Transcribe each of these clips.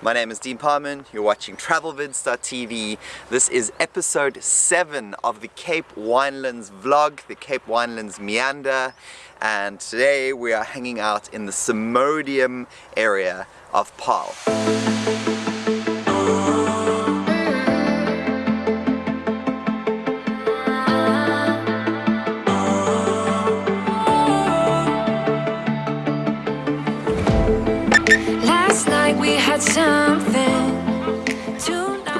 My name is Dean Parman, you're watching TravelVids.tv. This is episode 7 of the Cape Winelands vlog, the Cape Winelands Meander, and today we are hanging out in the Simondium area of Paarl.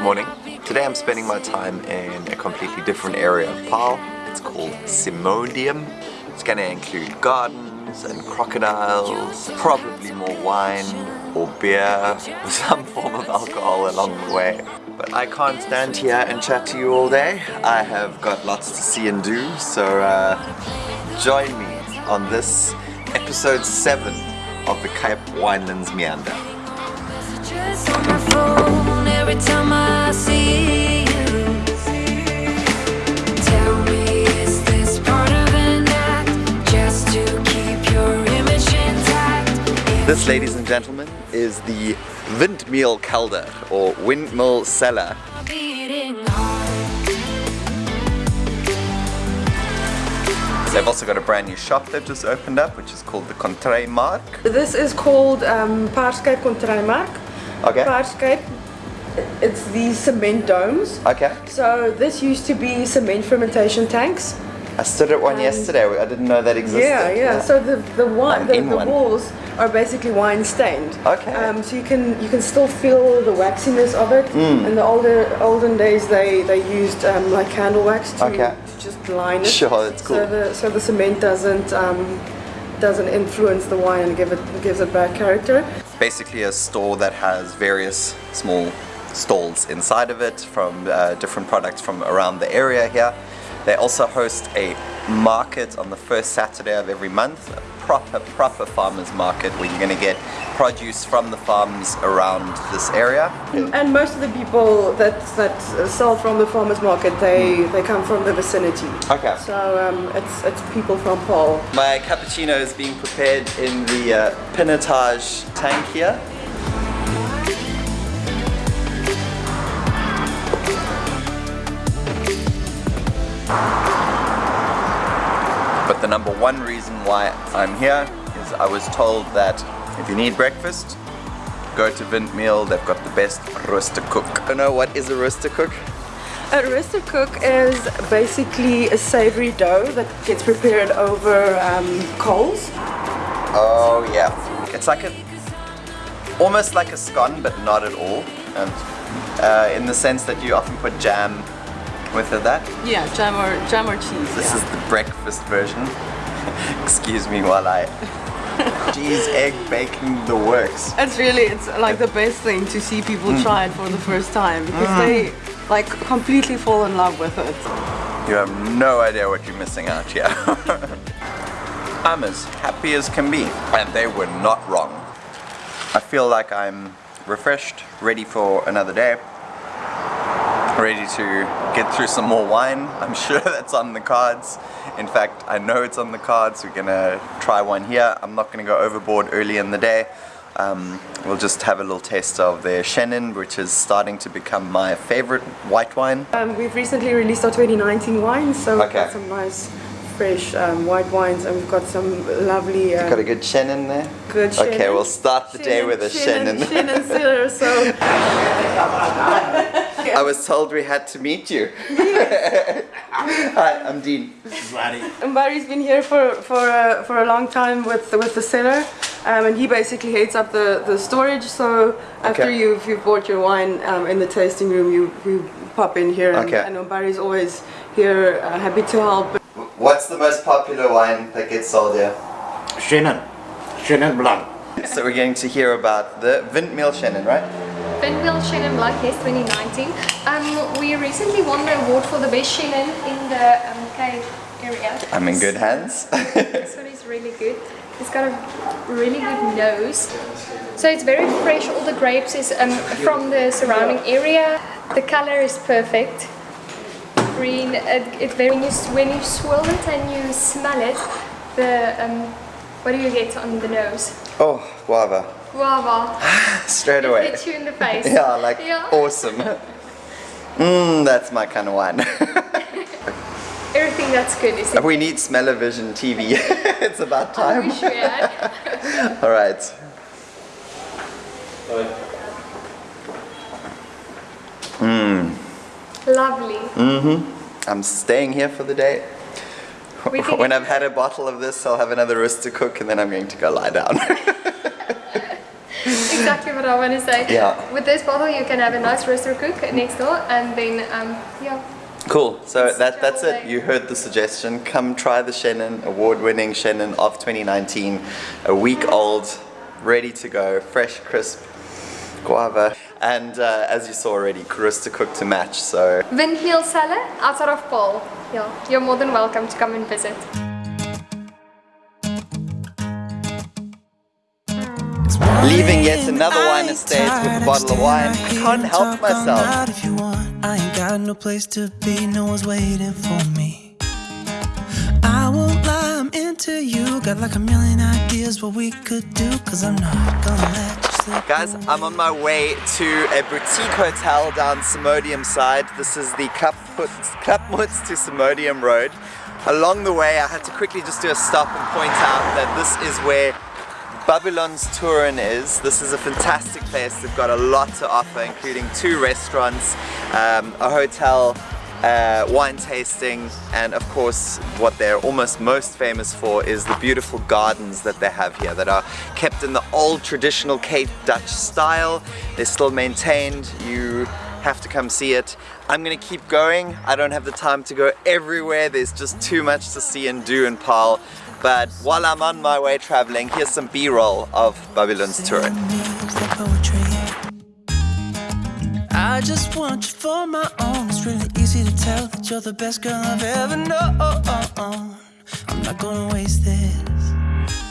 Morning. Today I'm spending my time in a completely different area of Paarl. It's called Simondium. It's going to include gardens and crocodiles, probably more wine or beer, or some form of alcohol along the way. But I can't stand here and chat to you all day. I have got lots to see and do, so uh, join me on this episode 7 of the Cape Winelands Meander. This, ladies and gentlemen, is the Windmeul Kelder or Windmill Cellar. They've also got a brand new shop they've just opened up, which is called the Contray Mark. This is called um, Paarscape Contraymark. Okay. Paarscape, it's these cement domes. Okay. So this used to be cement fermentation tanks. I stood at one yesterday. I didn't know that existed. Yeah, yeah. So the the, wine, the, the walls are basically wine stained. Okay. Um, so you can you can still feel the waxiness of it. Mm. In the older olden days, they they used um, like candle wax to, Okay. to just line it. Sure, that's cool. So the so the cement doesn't um, doesn't influence the wine and give it gives it bad character. basically a store that has various small stalls inside of it from uh, different products from around the area here. They also host a market on the first Saturday of every month, a proper, proper farmers market where you're going to get produce from the farms around this area. And most of the people that that sell from the farmers market, they they come from the vicinity. Okay. So um, it's it's people from Paarl. My cappuccino is being prepared in the uh, pinotage tank here. But the number one reason why I'm here is I was told that if you need breakfast, go to Windmeul, they've got the best roosterkoek. I don't know what is a roosterkoek? A roosterkoek is basically a savory dough that gets prepared over um, coals. Oh yeah, it's like a almost like a scone, but not at all. And uh, in the sense that you often put jam with that. Yeah, jam or jam or cheese. This is the breakfast version. Excuse me while I cheese, egg, bacon, the works. It's really it's like the best thing to see people Mm. try it for the first time because they like completely fall in love with it. You have no idea what you're missing out here. I'm as happy as can be, and they were not wrong. I feel like I'm refreshed, ready for another day, ready to get through some more wine. I'm sure that's on the cards. In fact, I know it's on the cards. We're gonna try one here. I'm not gonna go overboard early in the day. Um, we'll just have a little taste of their Chenin, which is starting to become my favorite white wine. Um, we've recently released our 2019 wines, so we've got some nice fresh um, white wines and we've got some lovely um, Got a good Chenin there? good Okay, we'll start the day with a Chenin. Chenin Cellar, so I was told we had to meet you. Hi, I'm Dean. And Barry's been here for for a, for a long time with with the cellar, um, and he basically heads up the, the storage. So after Okay. you've you've bought your wine um, in the tasting room, you you pop in here. And Okay. I know Barry's always here, uh, happy to help. What's the most popular wine that gets sold here? Chenin. Chenin Blanc. So we're going to hear about the Windmill Chenin, right? Windmill Chenin Blanc, yes, 2019. Um, we recently won the award for the best Chenin in the um, Cape area. I'm in good hands. This one is really good. It's got a really good nose. So it's very fresh. All the grapes is um, from the surrounding area. The color is perfect. Green. It, it very when you, s- when you swirl it and you smell it, the um, What do you get on the nose? Oh, guava. Guava. Straight away. Hit you in the face. Yeah, like Yeah. awesome. Mmm, that's my kind of wine. Everything that's good is we need smell-o-vision TV. it's about I time. wish we had. All right. Mm. Lovely. Mm-hmm. I'm staying here for the day. When I've had a bottle of this, I'll have another roast to cook and then I'm going to go lie down. Exactly what I want to say. Yeah. With this bottle, you can have a nice roosterkoek next door, and then um, yeah. cool. So that, that's it. You heard the suggestion. Come try the Chenin, award-winning Chenin of 2019. A week old, ready to go, fresh, crisp, guava. And uh, as you saw already, roosterkoek to match. So Windmill cellar outside of Paarl. Yeah, you're more than welcome to come and visit. Leaving yet another wine estate with a bottle of wine. I can't help myself. If you want, I ain't got no place to be, no one's waiting for me. I won't lie, I'm into you. Got like a million ideas what we could do, cause I'm not gonna let you slip. Guys, I'm on my way to a boutique hotel down Simondium side. This is the Klapmuts to Simondium Road. Along the way, I had to quickly just do a stop and point out that this is where Babylonstoren is. This is a fantastic place. They've got a lot to offer, including two restaurants, um, a hotel, uh, wine tasting, and of course, what they're almost most famous for is the beautiful gardens that they have here that are kept in the old traditional Cape Dutch style. They're still maintained. You have to come see it. I'm gonna keep going. I don't have the time to go everywhere. There's just too much to see and do in Paarl. But while I'm on my way traveling, here's some B-roll of Babylon's poetry. I just want you for my own. It's really easy to tell that you're the best girl I've ever known. I'm not gonna waste this.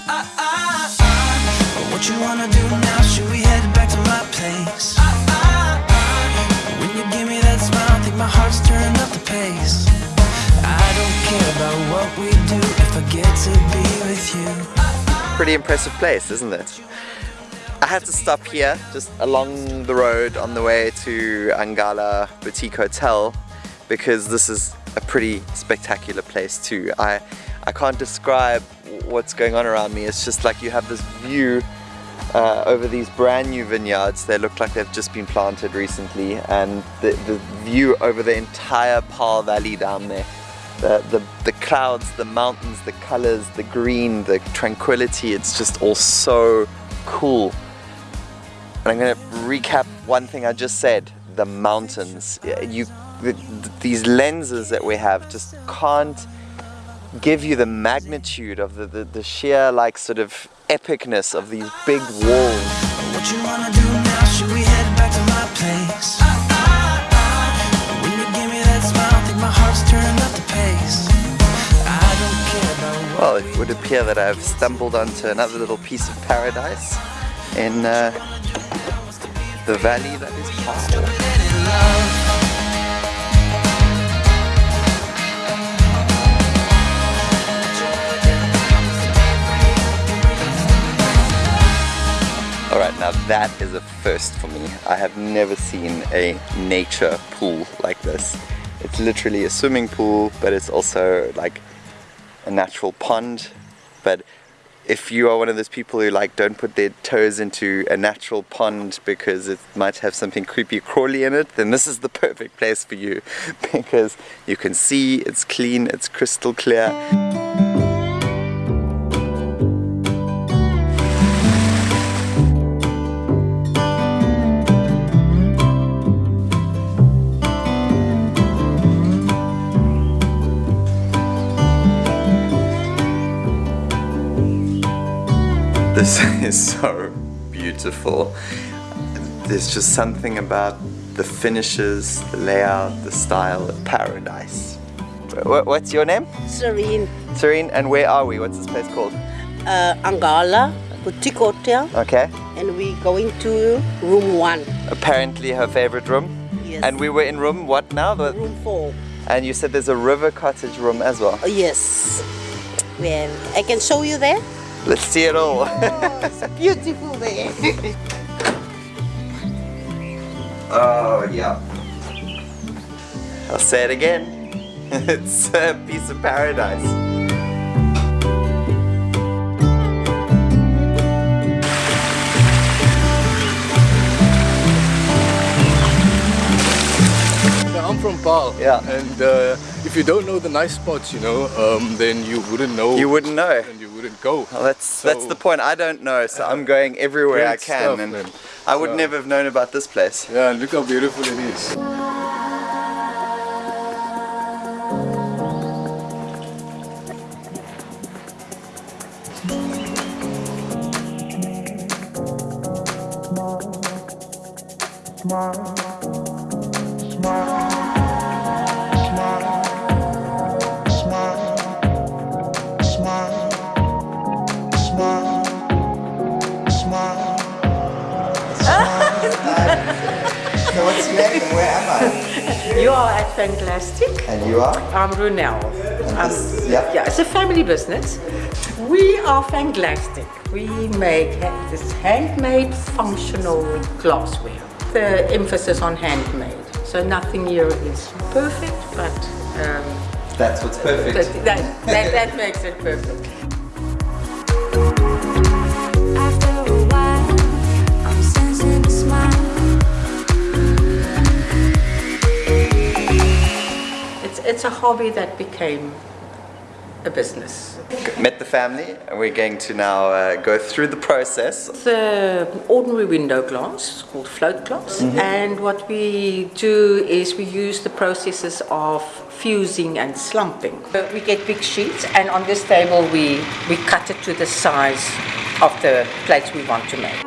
I, I, I, what you wanna do now? Should we head back to my place? I, I, I, when you give me that smile, I think my heart's up the pace. Pretty impressive place, isn't it? I had to stop here, just along the road on the way to Angala Boutique Hotel because this is a pretty spectacular place too. I, I can't describe what's going on around me. It's just like you have this view uh, over these brand new vineyards. They look like they've just been planted recently and the, the view over the entire Paarl Valley down there. The, the, the clouds, the mountains, the colors, the green, the tranquility, it's just all so cool. And I'm going to recap one thing I just said, the mountains. You, the, these lenses that we have just can't give you the magnitude of the, the, the sheer like sort of epicness of these big walls. Well, it would appear that I've stumbled onto another little piece of paradise in uh, the valley that is Paarl. Alright, now that is a first for me. I have never seen a nature pool like this. It's literally a swimming pool, but it's also like a natural pond. But if you are one of those people who like don't put their toes into a natural pond because it might have something creepy crawly in it, then this is the perfect place for you because you can see, it's clean, it's crystal clear. Is so beautiful. There's just something about the finishes, the layout, the style of paradise. What's your name? Serene, Serene, and where are we? What's this place called? uh, Angala, Boutique Hotel, Okay. and we're going to room one. Apparently her favorite room. Yes. And we were in room what now? The- room four. And you said there's a river cottage room as well. Oh, yes. Well, I can show you there. Let's see it all. Beautiful day. oh, yeah. I'll say it again. it's a piece of paradise. I'm from Paarl. Yeah. And uh, if you don't know the nice spots, you know, um, then you wouldn't know. You wouldn't know. And you wouldn't go. Well, that's that's the point. I don't know, so I'm going everywhere I can, stuff, and man. I would So- never have known about this place. Yeah, look how beautiful it is. So what's and where am I? You are at Fanglastic. And you are? I'm Runel. Um, yeah. yeah, it's a family business. We are Fanglastic. We make this handmade functional glassware. The emphasis on handmade. So nothing here is perfect, but um, That's what's perfect. that, that, that, that makes it perfect. It's, a hobby that became a business. Met the family, and we're going to now uh, go through the process. the ordinary window glass it's called float glass and what we do is we use the processes of fusing and slumping we get big sheets and on this table we we cut it to the size of the plates we want to make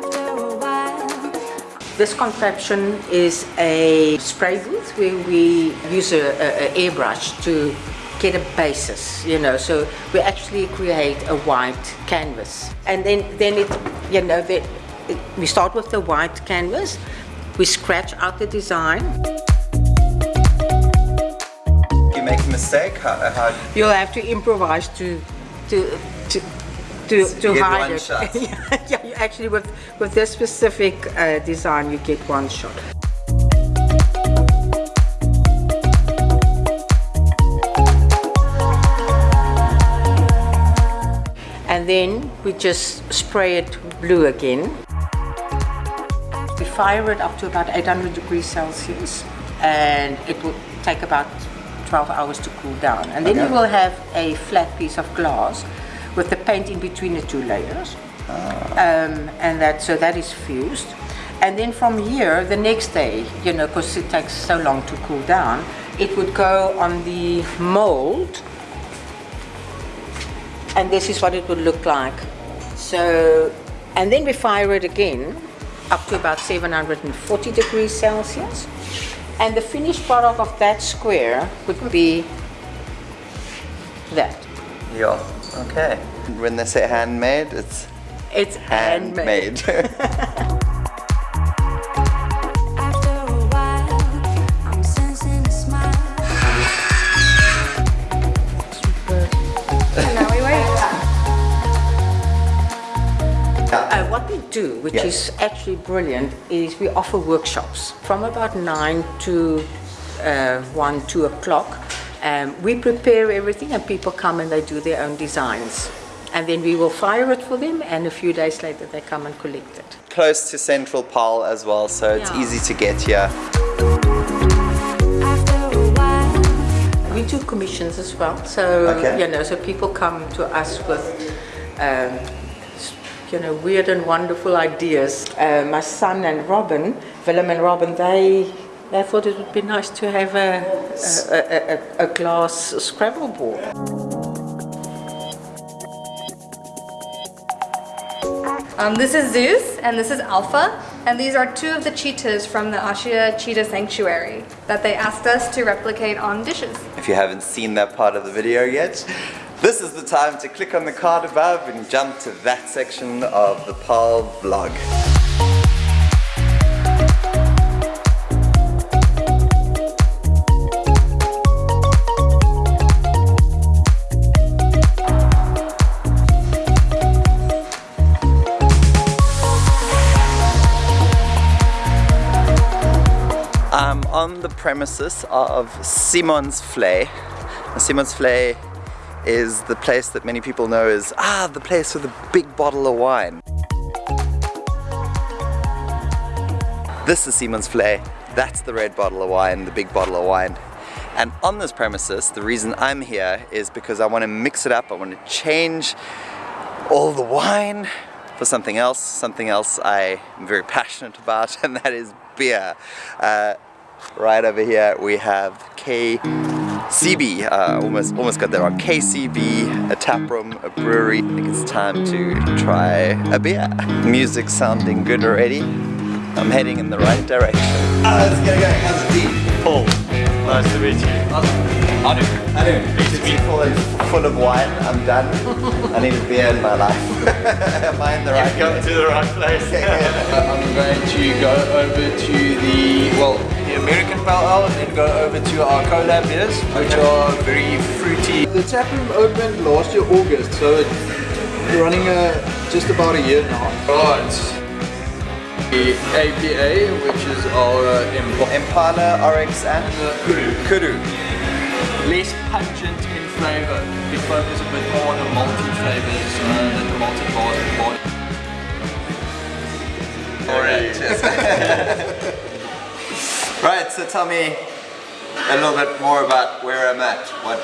After a while, this contraption is a spray booth where we use a, a, a airbrush to get a basis, you know. So we actually create a white canvas, and then then it, you know, the, it, we start with the white canvas. We scratch out the design. You make a mistake, how, how You'll have to improvise to to to. To, hide it. shot. yeah, actually with with this specific uh, design, you get one shot. and then we just spray it blue again. We fire it up to about 800 degrees Celsius and it will take about 12 hours to cool down. And then you will have a flat piece of glass with the paint in between the two layers. Um, and that so that is fused. And then from here, the next day, you know, because it takes so long to cool down, it would go on the mold and this is what it would look like. So, and then we fire it again up to about 740 degrees Celsius. And the finished product of that square would be that. Yeah, okay. When they say handmade, it's It's handmade. handmade. after a while, I'm sensing a smile. And now we wait. Uh, what we do, which Yeah. is actually brilliant, is we offer workshops from about 9 to uh, 1, 2 o'clock. Um, we prepare everything and people come and they do their own designs. And then we will fire it for them and a few days later they come and collect it. Close to Central Paarl as well, so it's Yeah. easy to get here. After a while, We do commissions as well, so Okay. you know, so people come to us with, um, you know, weird and wonderful ideas. Uh, my son and Robin, Willem and Robin, they they thought it would be nice to have a a, a, a, a glass Scrabble board. Um, this is Zeus and this is Alpha, and these are two of the cheetahs from the Ashia Cheetah Sanctuary that they asked us to replicate on dishes. If you haven't seen that part of the video yet, this is the time to click on the card above and jump to that section of the Paarl vlog. On the premises of Simonsvlei. Simon's Flay is the place that many people know as, ah, the place with a big bottle of wine. This is Simonsvlei. That's the red bottle of wine, the big bottle of wine. And on this premises, the reason I'm here is because I want to mix it up. I want to change all the wine for something else, something else I am very passionate about, and that is beer. Uh, right over here we have KCB, uh, almost, almost got that wrong, KCB, a tap room, a brewery. I think it's time to try a beer. Music sounding good already. I'm heading in the right direction. Ah, let's get going. How's it be? Paul. Nice to meet you. I do. I do. Nice to meet full of, full of wine. I'm done. I need a beer in my life. Am I in the right You've come to the right place. I'm going to go over to the, well, the American Pale Ale and then go over to our collab beers, which are very fruity. The tap room opened last year August, so it's running uh, just about a year now. Right. The APA, which is our uh, Imp- Impala, RX and Kudu. Kudu. less pungent in flavour. We focus a bit more on the malty flavours uh, that the malted bars Alright. right, so tell me a little bit more about where I'm at. What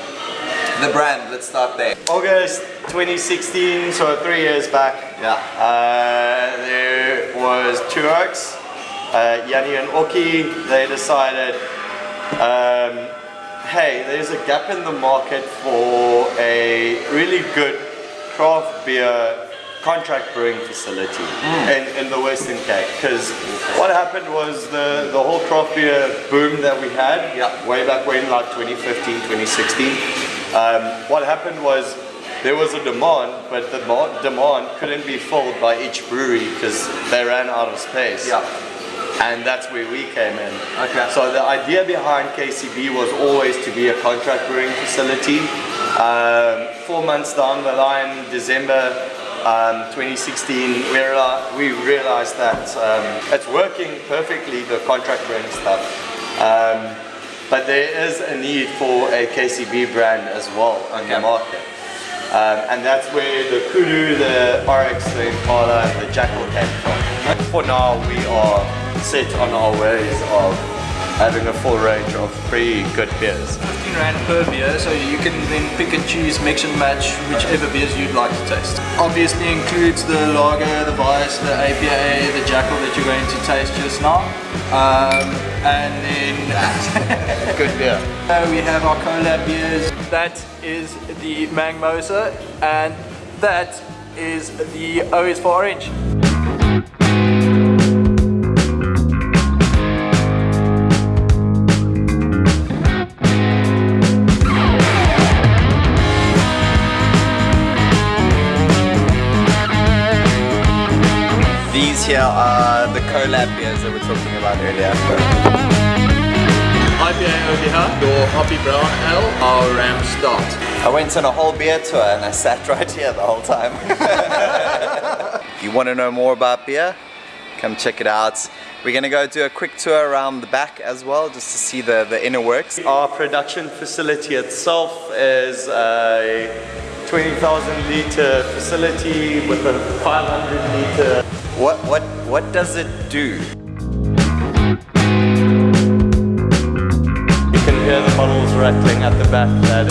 the brand, let's start there. August 2016, so three years back. Yeah. Uh, there was Two Oaks, uh, Yanni and Oki. They decided, um, hey, there's a gap in the market for a really good craft beer contract brewing facility in, in the Western Cape. Because what happened was the, the whole craft beer boom that we had, Yeah. way back when, like 2015, 2016. Um, what happened was there was a demand, but the demand couldn't be filled by each brewery because they ran out of space. Yeah. And that's where we came in. Okay. So the idea behind KCB was always to be a contract brewing facility. Um, four months down the line, December um, 2016, we, reali- we realized that um, it's working perfectly, the contract brewing stuff. Um, but there is a need for a KCB brand as well on the market. Um, and that's where the Kudu, the RX, the Impala, and the Jackal came from. For now, we are set on our ways of having a full range of pretty good beers. 15 rand per beer, so you can then pick and choose, mix and match whichever beers you'd like to taste. Obviously includes the lager, the Weiss, the APA, the Jackal that you're going to taste just now. Um, and then Good beer. So we have our collab beers. That is the Mangmosa and that is the OS for Orange. Here are the collab beers that we were talking about earlier. IPA over here, your Hoppy Brown Ale, our Ram Stout. I went on a whole beer tour and I sat right here the whole time. if you want to know more about beer, come check it out. We're gonna go do a quick tour around the back as well, just to see the, the inner works. Our production facility itself is a 20,000 litre facility with a 500 litre What what what does it do? You can hear the bottles rattling at the back there.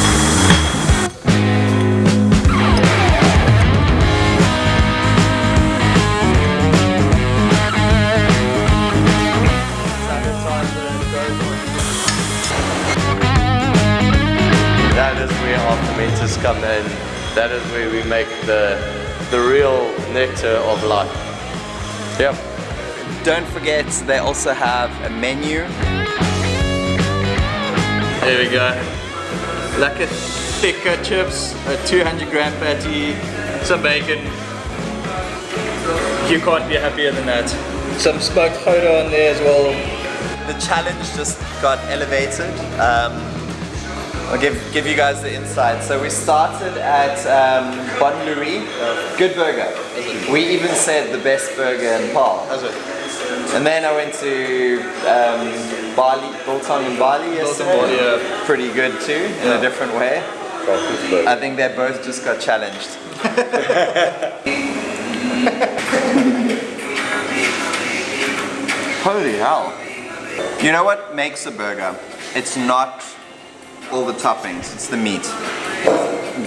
That is where our fermenters come in. That is where we make the the real nectar of life. Yep. Don't forget they also have a menu. Here we go. Lekker thicker chips, a 200 gram patty, some bacon. You can't be happier than that. Some smoked photo on there as well. The challenge just got elevated. Um, I'll give, give you guys the insight. So we started at um, Bon Louis, good burger. We even said the best burger in Paarl. That's it. And then I went to um, Bali, Biltong in Bali yesterday. Bali, yeah. Pretty good too, in a different way. I think they both just got challenged. Holy hell. You know what makes a burger? It's not all the toppings, it's the meat.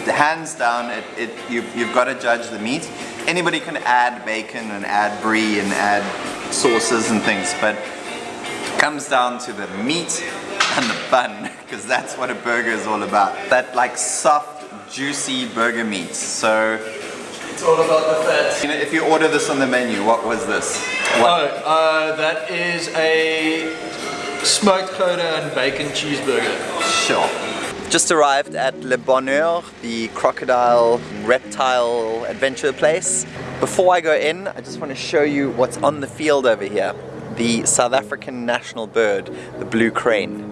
Hands down, it, it, you've, you've got to judge the meat. Anybody can add bacon and add brie and add sauces and things, but it comes down to the meat and the bun, because that's what a burger is all about. That like soft, juicy burger meat. So It's all about the fat. you know, if you order this on the menu, what was this? What? Oh, uh, that is a smoked Gouda and bacon cheeseburger. Sure. Just arrived at Le Bonheur, the crocodile reptile adventure place. Before I go in, I just want to show you what's on the field over here. The South African national bird, the blue crane.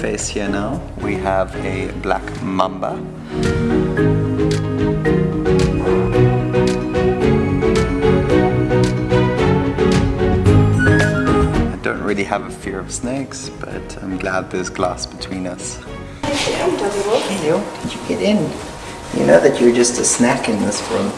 Face here now, we have a black mamba. I don't really have a fear of snakes, but I'm glad there's glass between us. Hello, did you get in? You know that you're just a snack in this room.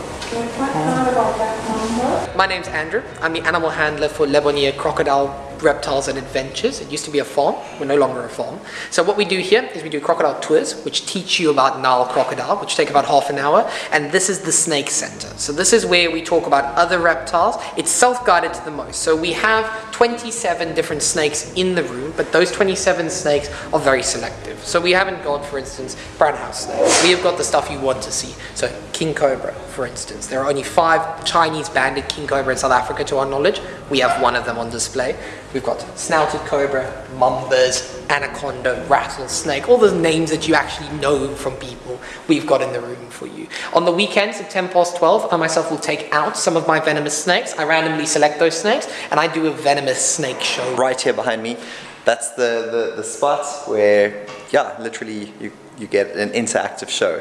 My name's Andrew. I'm the animal handler for Le Bonheur Crocodile Reptiles and Adventures. It used to be a farm. We're no longer a farm. So what we do here is we do crocodile tours, which teach you about Nile crocodile, which take about half an hour. And this is the snake center. So this is where we talk about other reptiles. It's self-guided to the most. So we have 27 different snakes in the room, but those 27 snakes are very selective. So we haven't got, for instance, brown house snakes. We have got the stuff you want to see. So king cobra, for instance. There are only five Chinese banded king cobra in South Africa to our knowledge. We have one of them on display. We've got snouted cobra, mambas, anaconda, rattlesnake, all the names that you actually know from people we've got in the room for you. On the weekends at 10 past 12, I myself will take out some of my venomous snakes. I randomly select those snakes and I do a venomous snake show. Right here behind me, that's the, the, the spot where, yeah, literally you, you get an interactive show.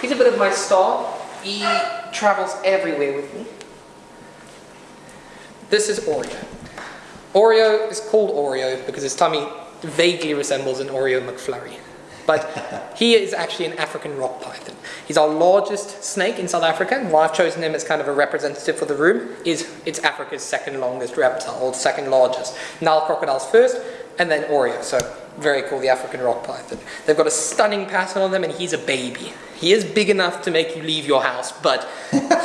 He's a bit of my star. He travels everywhere with me. This is Oreo. Oreo is called Oreo because his tummy vaguely resembles an Oreo McFlurry. But he is actually an African rock python. He's our largest snake in South Africa, and why I've chosen him as kind of a representative for the room is it's Africa's second longest reptile, or second largest. Nile crocodiles first, and then Oreo. So very cool, the African rock python. They've got a stunning pattern on them, and he's a baby. He is big enough to make you leave your house, but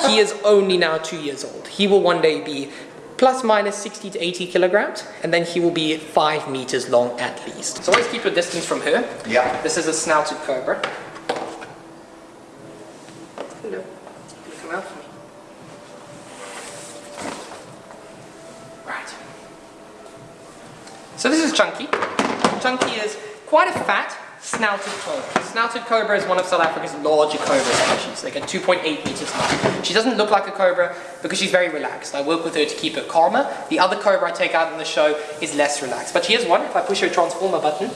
he is only now two years old. He will one day be plus minus 60 to 80 kilograms, and then he will be five meters long at least. So always keep your distance from her. Yeah. This is a snouted cobra. Hello. Come out for me. Right. So this is Chunky. Chunky is quite a fat, snouted cobra. Snouted cobra is one of South Africa's larger cobra species. They get 2.8 meters long. She doesn't look like a cobra because she's very relaxed. I work with her to keep her calmer. The other cobra I take out in the show is less relaxed. But she is one. If I push her transformer button,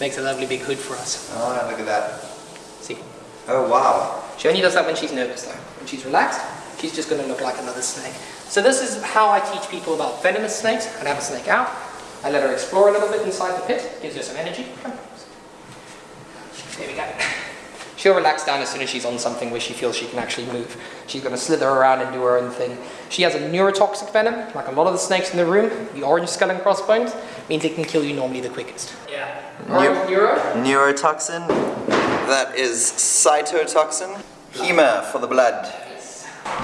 makes a lovely big hood for us. Oh, look at that. See? Oh, wow. She only does that when she's nervous though. When she's relaxed, she's just going to look like another snake. So this is how I teach people about venomous snakes. I have a snake out. I let her explore a little bit inside the pit. Gives her some energy. Come. There we go. She'll relax down as soon as she's on something where she feels she can actually move. She's going to slither around and do her own thing. She has a neurotoxic venom, like a lot of the snakes in the room. The orange skull and crossbones means it can kill you normally the quickest. Yeah. Neuro? Neurotoxin, that is cytotoxin. Hema for the blood.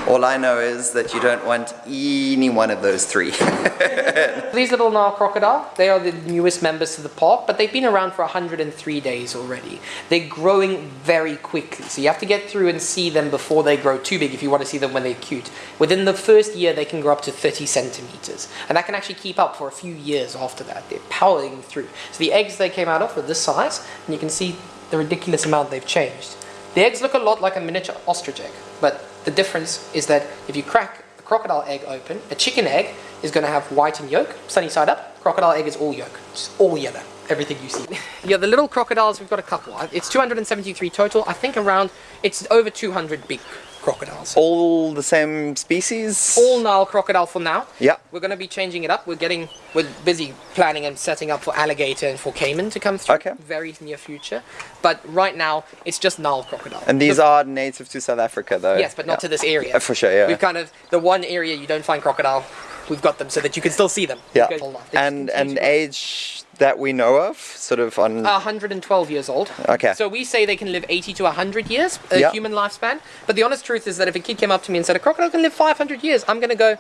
All I know is that you don't want any one of those three. These little Nile crocodile, they are the newest members to the park, but they've been around for 103 days already. They're growing very quickly, so you have to get through and see them before they grow too big if you want to see them when they're cute. Within the first year, they can grow up to 30 centimeters, and that can actually keep up for a few years after that. They're powering through. So the eggs they came out of were this size, and you can see the ridiculous amount they've changed. The eggs look a lot like a miniature ostrich egg, but the difference is that if you crack a crocodile egg open, a chicken egg is going to have white and yolk, sunny side up. Crocodile egg is all yolk, it's all yellow, everything you see. yeah, the little crocodiles, we've got a couple. It's 273 total. I think around, it's over 200 big crocodiles. All the same species? All Nile crocodile for now. Yeah. We're going to be changing it up. We're getting, we're busy planning and setting up for alligator and for caiman to come through. Okay. Very near future. But right now, it's just Nile crocodile. And these are native to South Africa though? Yes, but not Yeah. to this area. For sure, yeah. We've kind of, the one area you don't find crocodile, we've got them so that you can still see them. yeah. Because they just And, and age that we know of, sort of on... 112 years old. Okay. So we say they can live 80 to 100 years, a Yeah. human lifespan. But the honest truth is that if a kid came up to me and said, a crocodile can live 500 years, I'm going to go,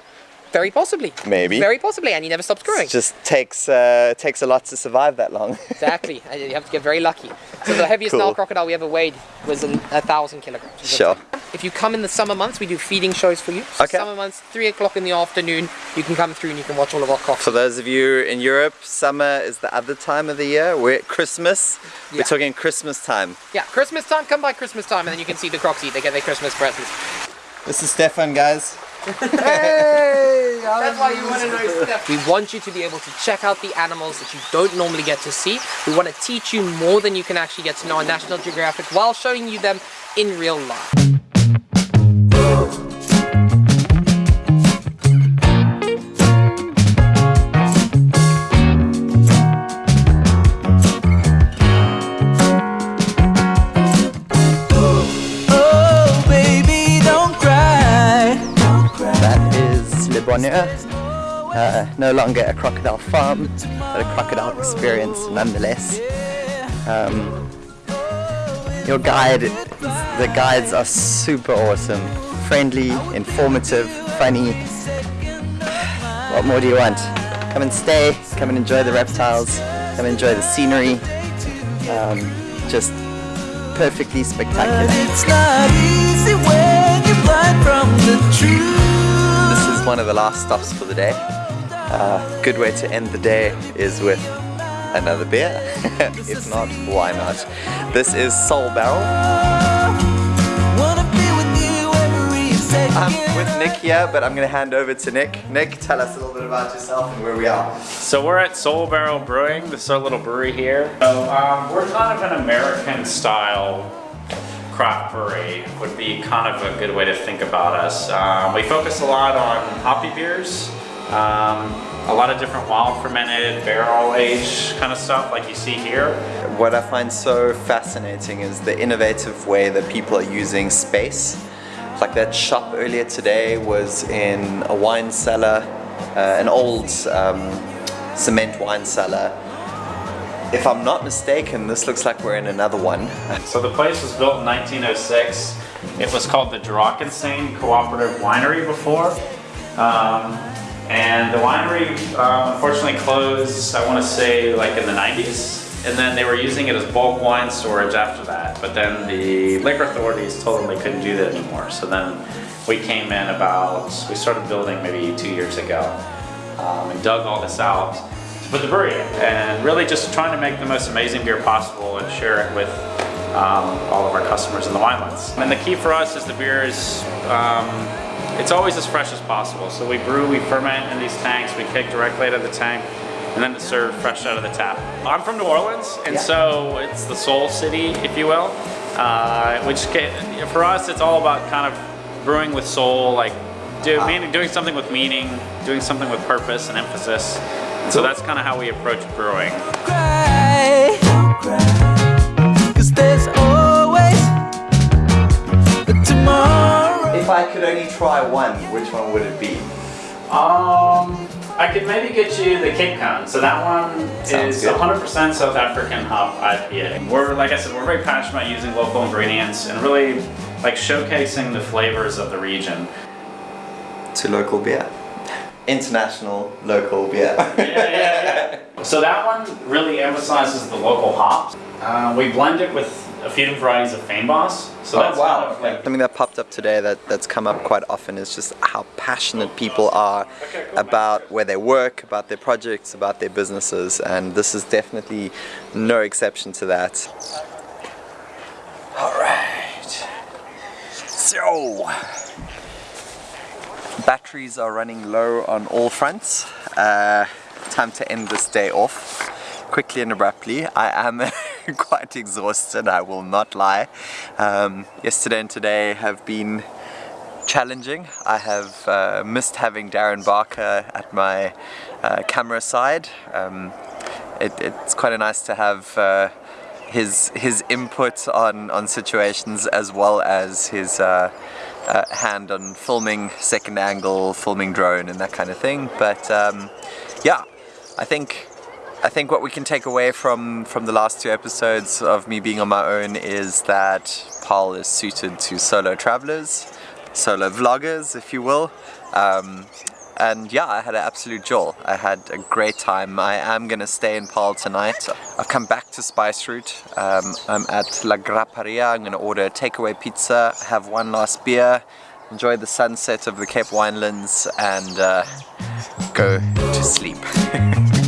very possibly. Maybe. Very possibly, and he never stops growing. It just takes uh, takes a lot to survive that long. Exactly. And You have to get very lucky. So the heaviest Cool. Nile crocodile we ever weighed was an, a thousand kilograms. Sure. If you come in the summer months, we do feeding shows for you. So Okay. Summer months, three o'clock in the afternoon, you can come through and you can watch all of our crocs. For those of you in Europe, summer is the other time of the year. We're at Christmas. Yeah. We're talking Christmas time. Yeah, Christmas time, come by Christmas time, and then you can see the crocs eat. They get their Christmas presents. This is Stefan, guys. Hey! That's why you want to know stuff. We want you to be able to check out the animals that you don't normally get to see. We want to teach you more than you can actually get to know on National Geographic while showing you them in real life. Uh, no longer a crocodile farm, but a crocodile experience nonetheless. Um, your guide, the guides are super awesome. Friendly, informative, funny. What more do you want? Come and stay, come and enjoy the reptiles, come and enjoy the scenery. Um, just perfectly spectacular. One of the last stops for the day. Uh, good way to end the day is with another beer. if not, why not? This is Soul Barrel. I'm with Nick here, but I'm going to hand over to Nick. Nick, tell us a little bit about yourself and where we are. So we're at Soul Barrel Brewing, this is our little brewery here. So um, we're kind of an American style craft brewery would be kind of a good way to think about us. Um, we focus a lot on hoppy beers, um, a lot of different wild fermented, barrel aged kind of stuff like you see here. What I find so fascinating is the innovative way that people are using space. Like that shop earlier today was in a wine cellar, uh, an old um, cement wine cellar. If I'm not mistaken, this looks like we're in another one. So the place was built in 1906. It was called the Drakenstein Cooperative Winery before. Um, and the winery um, unfortunately closed, I want to say like in the 90s. And then they were using it as bulk wine storage after that. But then the liquor authorities told them they couldn't do that anymore. So then we came in about, we started building maybe two years ago um, and dug all this out put the brewery. And really just trying to make the most amazing beer possible and share it with um, all of our customers in the winelands. And the key for us is the beer is, um, it's always as fresh as possible. So we brew, we ferment in these tanks, we kick directly out of the tank, and then it's served fresh out of the tap. I'm from New Orleans, and so it's the soul city, if you will, uh, which ca- for us, it's all about kind of brewing with soul, like do, meaning, doing something with meaning, doing something with purpose and emphasis. And so that's kind of how we approach brewing. cry. Cause there's always a tomorrow. If I could only try one, which one would it be? Um, I could maybe get you the Cape Cone. So that one Sounds is 100% South African hop IPA. We're, like I said, we're very passionate about using local ingredients and really like showcasing the flavors of the region. To local beer. International local beer. yeah, yeah, yeah. So that one really emphasizes the local hops. Uh, we blend it with a few different varieties of fynbos. So that's kind of like Something that popped up today that, that's come up quite often is just how passionate people are about where they work, about their projects, about their businesses, and this is definitely no exception to that. Alright. So, batteries are running low on all fronts. Uh, time to end this day off quickly and abruptly. I am quite exhausted, I will not lie. Um, yesterday and today have been challenging. I have uh, missed having Darren Barker at my uh, camera side. Um, it, it's quite nice to have uh, his his input on, on situations as well as his uh, hand on filming second angle, filming drone and that kind of thing. But um, yeah, I think I think what we can take away from, from the last two episodes of me being on my own is that Paarl is suited to solo travelers, solo vloggers if you will. Um, and yeah, I had an absolute joy. I had a great time. I am gonna stay in Paarl tonight. I've come back to Spice Route. Um, I'm at La Grapperia. I'm gonna order a takeaway pizza, have one last beer, enjoy the sunset of the Cape Winelands and uh, go to sleep.